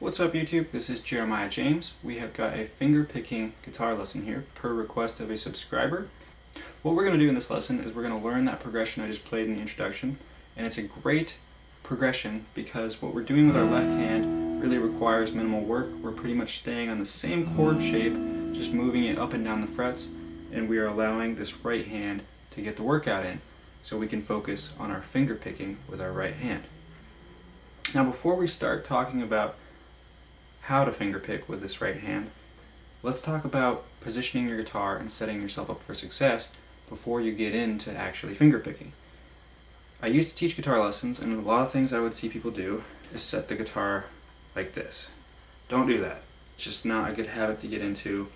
What's up YouTube? This is Jeremiah James. We have got a finger picking guitar lesson here per request of a subscriber. What we're going to do in this lesson is we're going to learn that progression I just played in the introduction and it's a great progression because what we're doing with our left hand really requires minimal work. We're pretty much staying on the same chord shape, just moving it up and down the frets and we are allowing this right hand to get the workout in so we can focus on our finger picking with our right hand. Now before we start talking about how to fingerpick with this right hand, let's talk about positioning your guitar and setting yourself up for success before you get into actually fingerpicking. I used to teach guitar lessons and a lot of things I would see people do is set the guitar like this. Don't do that. It's just not a good habit to get into.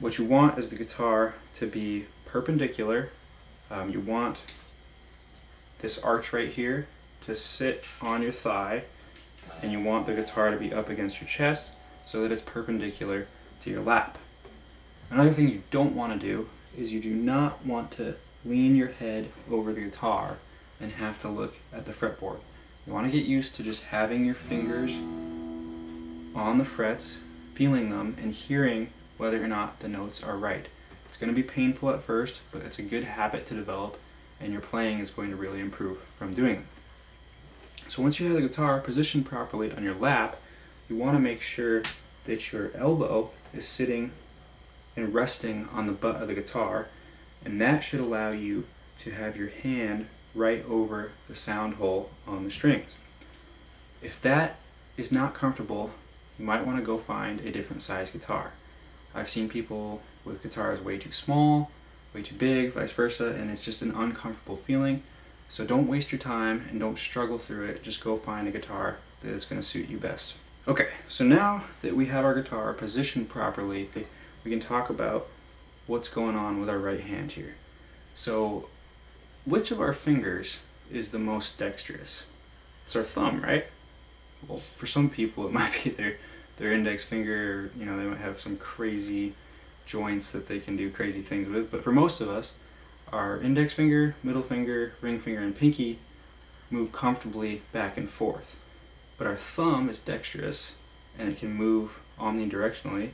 What you want is the guitar to be perpendicular. Um, you want this arch right here to sit on your thigh and you want the guitar to be up against your chest so that it's perpendicular to your lap. Another thing you don't want to do is you do not want to lean your head over the guitar and have to look at the fretboard. You want to get used to just having your fingers on the frets, feeling them, and hearing whether or not the notes are right. It's going to be painful at first, but it's a good habit to develop, and your playing is going to really improve from doing it. So once you have the guitar positioned properly on your lap, you want to make sure that your elbow is sitting and resting on the butt of the guitar, and that should allow you to have your hand right over the sound hole on the strings. If that is not comfortable, you might want to go find a different size guitar. I've seen people with guitars way too small, way too big, vice versa, and it's just an uncomfortable feeling. So don't waste your time and don't struggle through it. Just go find a guitar that is going to suit you best. Okay, so now that we have our guitar positioned properly, we can talk about what's going on with our right hand here. So which of our fingers is the most dexterous? It's our thumb, right? Well, for some people it might be their, their index finger, you know, they might have some crazy joints that they can do crazy things with, but for most of us, our index finger, middle finger, ring finger, and pinky move comfortably back and forth. But our thumb is dexterous and it can move omnidirectionally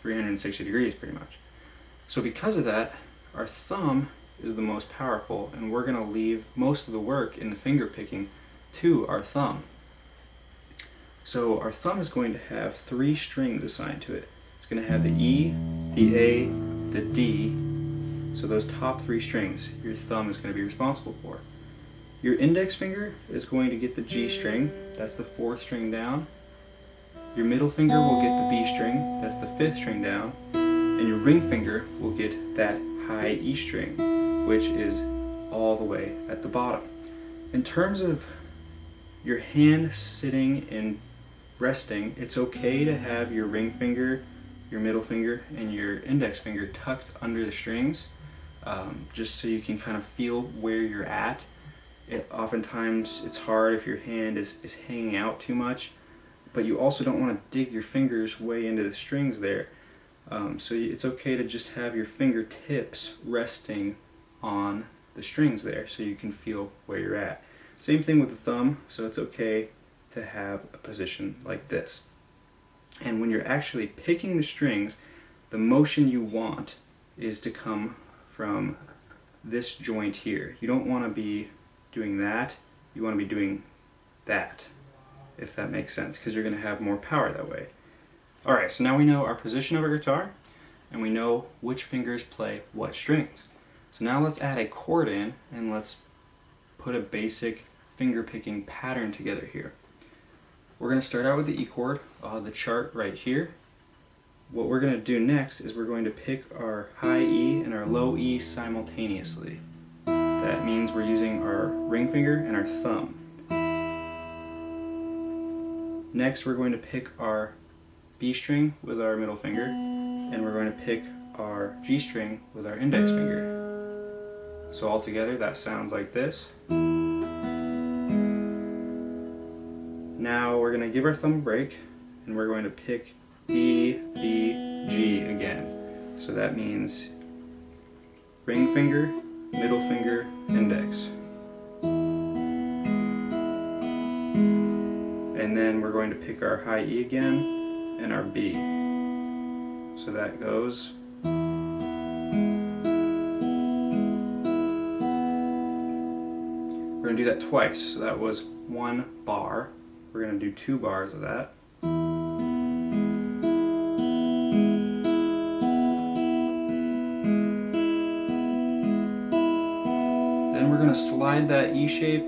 360 degrees pretty much. So because of that, our thumb is the most powerful and we're going to leave most of the work in the finger picking to our thumb. So our thumb is going to have three strings assigned to it. It's going to have the E, the A, the D, so those top three strings, your thumb is going to be responsible for. Your index finger is going to get the G string, that's the fourth string down. Your middle finger will get the B string, that's the fifth string down. And your ring finger will get that high E string, which is all the way at the bottom. In terms of your hand sitting and resting, it's okay to have your ring finger, your middle finger, and your index finger tucked under the strings um, just so you can kind of feel where you're at. It, oftentimes it's hard if your hand is, is hanging out too much, but you also don't want to dig your fingers way into the strings there. Um, so it's okay to just have your fingertips resting on the strings there so you can feel where you're at. Same thing with the thumb, so it's okay to have a position like this. And when you're actually picking the strings, the motion you want is to come from this joint here. You don't want to be doing that, you want to be doing that, if that makes sense, because you're going to have more power that way. Alright, so now we know our position of our guitar, and we know which fingers play what strings. So now let's add a chord in, and let's put a basic finger picking pattern together here. We're going to start out with the E chord, uh, the chart right here, what we're going to do next is we're going to pick our high E and our low E simultaneously. That means we're using our ring finger and our thumb. Next we're going to pick our B string with our middle finger and we're going to pick our G string with our index finger. So all together that sounds like this. Now we're going to give our thumb a break and we're going to pick E, B, Again. So that means ring finger, middle finger, index. And then we're going to pick our high E again and our B. So that goes We're going to do that twice. So that was one bar. We're going to do two bars of that. Slide that E shape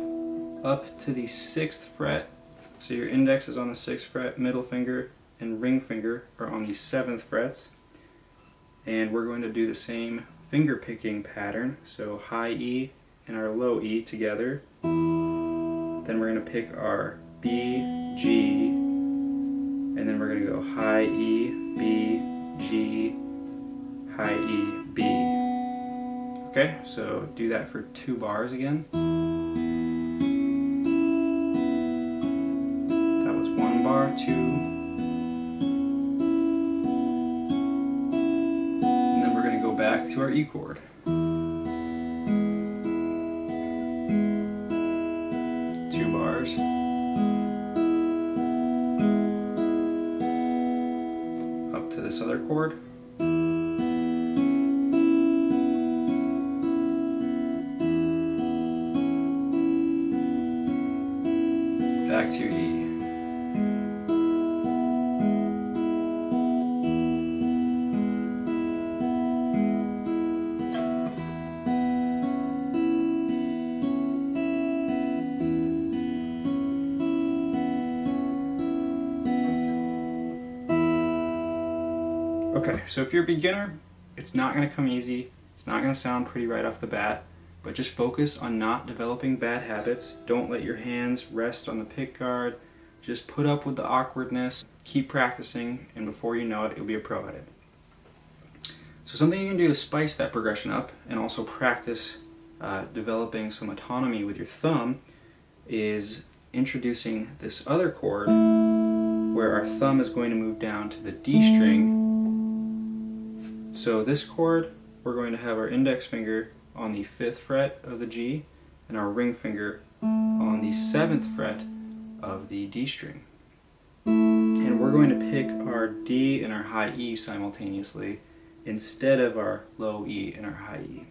up to the 6th fret. So your index is on the 6th fret, middle finger and ring finger are on the 7th frets. And we're going to do the same finger picking pattern. So high E and our low E together. Then we're going to pick our B, G, and then we're going to go high E, B, G, high E, B. Okay, so do that for two bars again. That was one bar, two. And then we're going to go back to our E chord. Two bars. Up to this other chord. Okay, so if you're a beginner, it's not going to come easy. It's not going to sound pretty right off the bat but just focus on not developing bad habits. Don't let your hands rest on the pick guard. Just put up with the awkwardness, keep practicing, and before you know it, you'll be a pro at it. So something you can do to spice that progression up and also practice uh, developing some autonomy with your thumb is introducing this other chord where our thumb is going to move down to the D string. So this chord, we're going to have our index finger on the 5th fret of the G and our ring finger on the 7th fret of the D string. And we're going to pick our D and our high E simultaneously instead of our low E and our high E.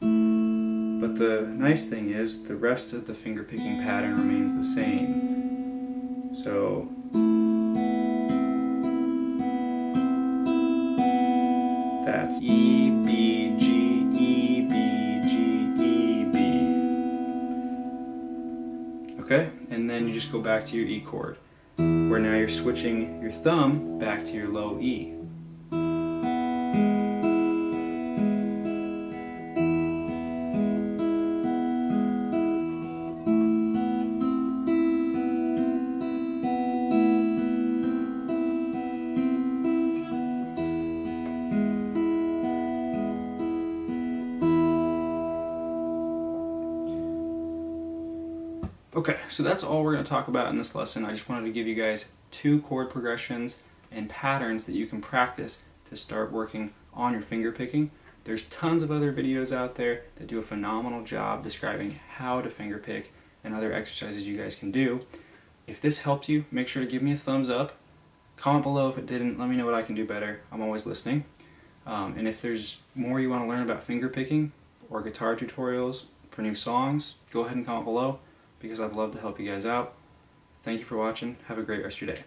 But the nice thing is the rest of the finger picking pattern remains the same. So that's E, B, G, Okay, and then you just go back to your E chord, where now you're switching your thumb back to your low E. Okay, so that's all we're going to talk about in this lesson. I just wanted to give you guys two chord progressions and patterns that you can practice to start working on your finger picking. There's tons of other videos out there that do a phenomenal job describing how to finger pick and other exercises you guys can do. If this helped you, make sure to give me a thumbs up. Comment below if it didn't. Let me know what I can do better. I'm always listening. Um, and if there's more you want to learn about finger picking or guitar tutorials for new songs, go ahead and comment below because I'd love to help you guys out. Thank you for watching. Have a great rest of your day.